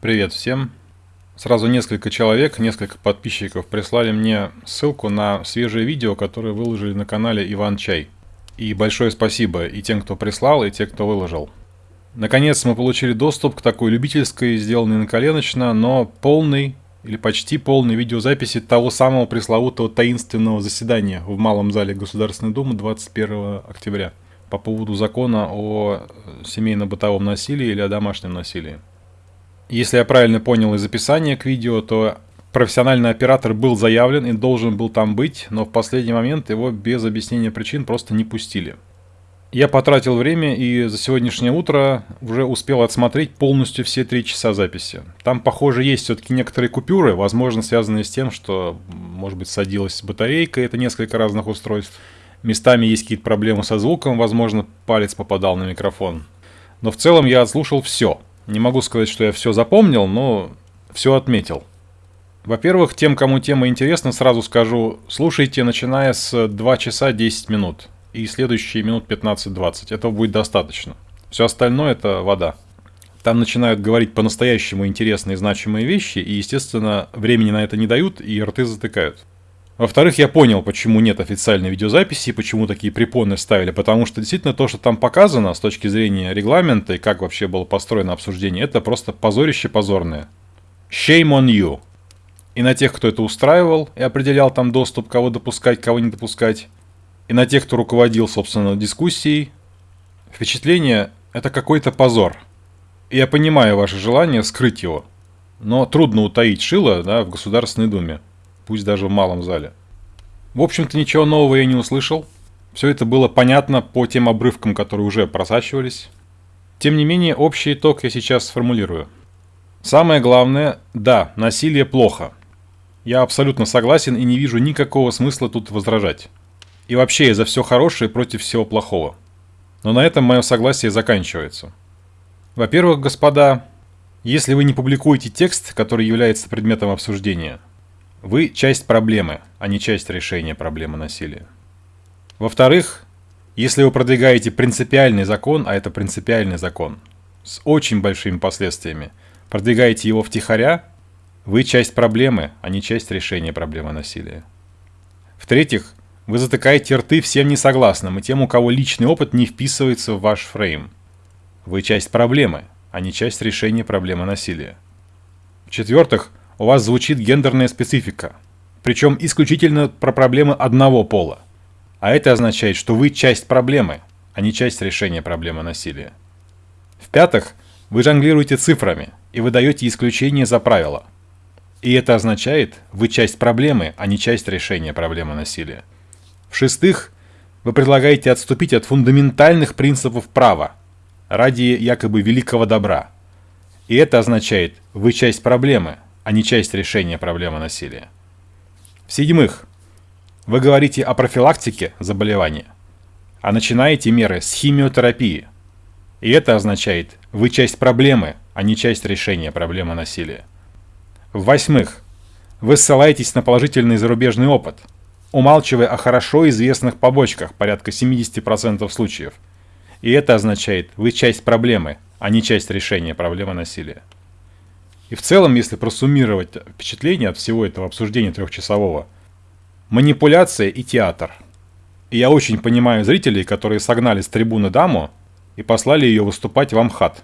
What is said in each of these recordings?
Привет всем. Сразу несколько человек, несколько подписчиков прислали мне ссылку на свежее видео, которое выложили на канале Иван Чай. И большое спасибо и тем, кто прислал, и тем, кто выложил. Наконец мы получили доступ к такой любительской, сделанной на коленочно, но полной или почти полной видеозаписи того самого пресловутого таинственного заседания в Малом зале Государственной Думы 21 октября по поводу закона о семейно-бытовом насилии или о домашнем насилии. Если я правильно понял из описания к видео, то профессиональный оператор был заявлен и должен был там быть, но в последний момент его без объяснения причин просто не пустили. Я потратил время и за сегодняшнее утро уже успел отсмотреть полностью все три часа записи. Там, похоже, есть все-таки некоторые купюры, возможно, связанные с тем, что, может быть, садилась батарейка, это несколько разных устройств. Местами есть какие-то проблемы со звуком, возможно, палец попадал на микрофон. Но в целом я отслушал все – не могу сказать, что я все запомнил, но все отметил. Во-первых, тем, кому тема интересна, сразу скажу, слушайте, начиная с 2 часа 10 минут. И следующие минут 15-20. Этого будет достаточно. Все остальное это вода. Там начинают говорить по-настоящему интересные значимые вещи, и, естественно, времени на это не дают, и рты затыкают. Во-вторых, я понял, почему нет официальной видеозаписи, почему такие препоны ставили, потому что действительно то, что там показано с точки зрения регламента и как вообще было построено обсуждение, это просто позорище позорное. Shame on you. И на тех, кто это устраивал и определял там доступ, кого допускать, кого не допускать, и на тех, кто руководил, собственно, дискуссией, впечатление – это какой-то позор. И я понимаю ваше желание скрыть его, но трудно утаить шило да, в Государственной Думе пусть даже в малом зале. В общем-то, ничего нового я не услышал. Все это было понятно по тем обрывкам, которые уже просачивались. Тем не менее, общий итог я сейчас сформулирую. Самое главное, да, насилие плохо. Я абсолютно согласен и не вижу никакого смысла тут возражать. И вообще я за все хорошее против всего плохого. Но на этом мое согласие заканчивается. Во-первых, господа, если вы не публикуете текст, который является предметом обсуждения – вы часть проблемы, а не часть решения проблемы насилия. Во-вторых, если вы продвигаете принципиальный закон, а это принципиальный закон, с очень большими последствиями, продвигаете его втихаря, вы часть проблемы, а не часть решения проблемы насилия. В-третьих, вы затыкаете рты всем несогласным и тем, у кого личный опыт не вписывается в ваш фрейм. Вы часть проблемы, а не часть решения проблемы насилия. В-четвертых, у вас звучит гендерная специфика. Причем исключительно про проблемы одного пола. А это означает, что вы часть проблемы, а не часть решения проблемы насилия. В-пятых, вы жонглируете цифрами и выдаете исключение за правило. И это означает, вы часть проблемы, а не часть решения проблемы насилия. В-шестых, вы предлагаете отступить от фундаментальных принципов права ради якобы великого добра. И это означает, вы часть проблемы, а не часть решения проблемы насилия. В-седьмых, вы говорите о профилактике заболевания, а начинаете меры с химиотерапии. И это означает, вы часть проблемы, а не часть решения проблемы насилия. В-восьмых, вы ссылаетесь на положительный зарубежный опыт, умалчивая о хорошо известных побочках порядка 70% случаев. И это означает, вы часть проблемы, а не часть решения проблемы насилия. И в целом, если просуммировать впечатление от всего этого обсуждения трехчасового, манипуляция и театр. И я очень понимаю зрителей, которые согнали с трибуны даму и послали ее выступать в Амхат.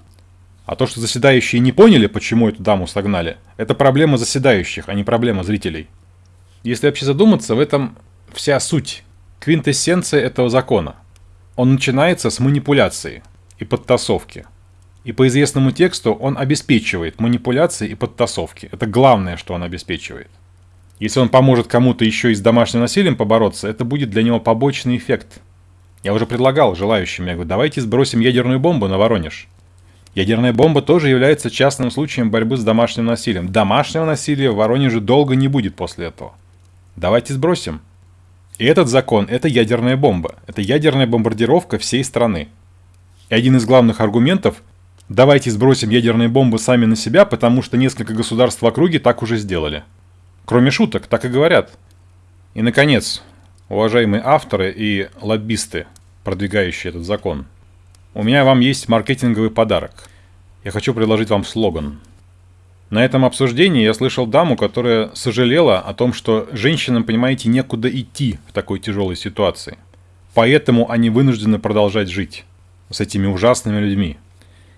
А то, что заседающие не поняли, почему эту даму согнали, это проблема заседающих, а не проблема зрителей. Если вообще задуматься, в этом вся суть, квинтэссенция этого закона. Он начинается с манипуляции и подтасовки – и по известному тексту он обеспечивает манипуляции и подтасовки. Это главное, что он обеспечивает. Если он поможет кому-то еще и с домашним насилием побороться, это будет для него побочный эффект. Я уже предлагал желающим, я говорю, давайте сбросим ядерную бомбу на Воронеж. Ядерная бомба тоже является частным случаем борьбы с домашним насилием. Домашнего насилия в Воронеже долго не будет после этого. Давайте сбросим. И этот закон – это ядерная бомба. Это ядерная бомбардировка всей страны. И один из главных аргументов Давайте сбросим ядерные бомбы сами на себя, потому что несколько государств в округе так уже сделали. Кроме шуток, так и говорят. И, наконец, уважаемые авторы и лоббисты, продвигающие этот закон, у меня вам есть маркетинговый подарок. Я хочу предложить вам слоган. На этом обсуждении я слышал даму, которая сожалела о том, что женщинам, понимаете, некуда идти в такой тяжелой ситуации. Поэтому они вынуждены продолжать жить с этими ужасными людьми,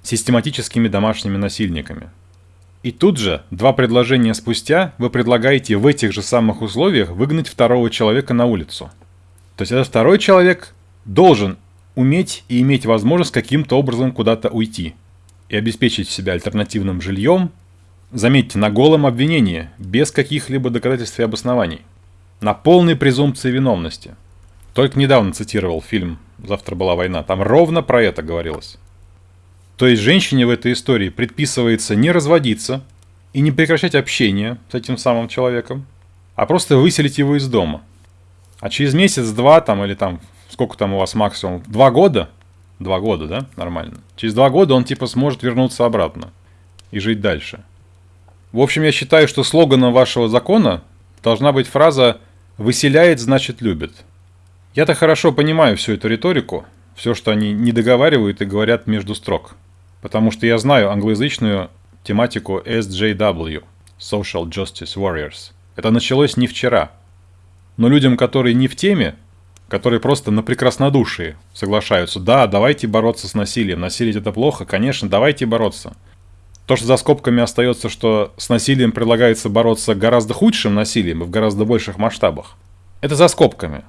систематическими домашними насильниками. И тут же, два предложения спустя, вы предлагаете в этих же самых условиях выгнать второго человека на улицу. То есть этот второй человек должен уметь и иметь возможность каким-то образом куда-то уйти и обеспечить себя альтернативным жильем, заметьте, на голом обвинении, без каких-либо доказательств и обоснований, на полной презумпции виновности. Только недавно цитировал фильм «Завтра была война», там ровно про это говорилось. То есть женщине в этой истории предписывается не разводиться и не прекращать общение с этим самым человеком, а просто выселить его из дома. А через месяц-два там или там сколько там у вас максимум? Два года? Два года, да? Нормально. Через два года он типа сможет вернуться обратно и жить дальше. В общем, я считаю, что слоганом вашего закона должна быть фраза «выселяет, значит любит». Я-то хорошо понимаю всю эту риторику, все, что они не договаривают и говорят между строк. Потому что я знаю англоязычную тематику SJW – Social Justice Warriors. Это началось не вчера. Но людям, которые не в теме, которые просто на прекраснодушии соглашаются. Да, давайте бороться с насилием. Насилие это плохо, конечно, давайте бороться. То, что за скобками остается, что с насилием предлагается бороться гораздо худшим насилием и в гораздо больших масштабах, это за скобками.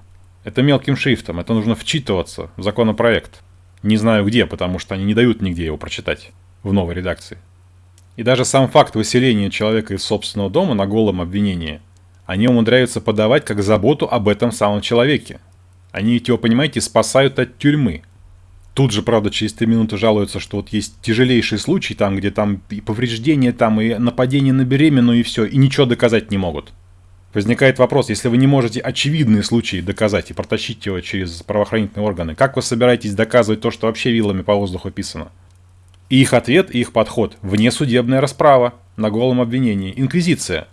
Это мелким шрифтом, это нужно вчитываться в законопроект. Не знаю где, потому что они не дают нигде его прочитать в новой редакции. И даже сам факт выселения человека из собственного дома на голом обвинении они умудряются подавать как заботу об этом самом человеке. Они ведь его, понимаете, спасают от тюрьмы. Тут же, правда, через три минуты жалуются, что вот есть тяжелейший случай там, где там и повреждения там, и нападение на беременную, и все, и ничего доказать не могут. Возникает вопрос, если вы не можете очевидные случаи доказать и протащить его через правоохранительные органы, как вы собираетесь доказывать то, что вообще вилами по воздуху писано? И их ответ, и их подход – внесудебная расправа на голом обвинении, инквизиция.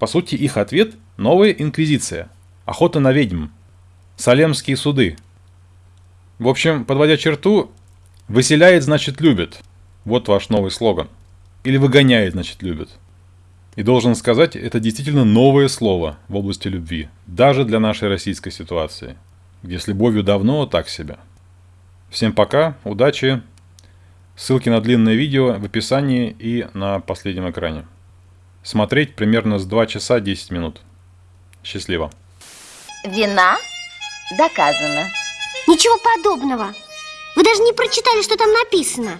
По сути, их ответ – новая инквизиция, охота на ведьм, Салемские суды. В общем, подводя черту, выселяет, значит любит. Вот ваш новый слоган. Или выгоняет, значит любит. И должен сказать, это действительно новое слово в области любви, даже для нашей российской ситуации, где с любовью давно так себе. Всем пока, удачи, ссылки на длинное видео в описании и на последнем экране. Смотреть примерно с 2 часа 10 минут. Счастливо. Вина доказано. Ничего подобного. Вы даже не прочитали, что там написано.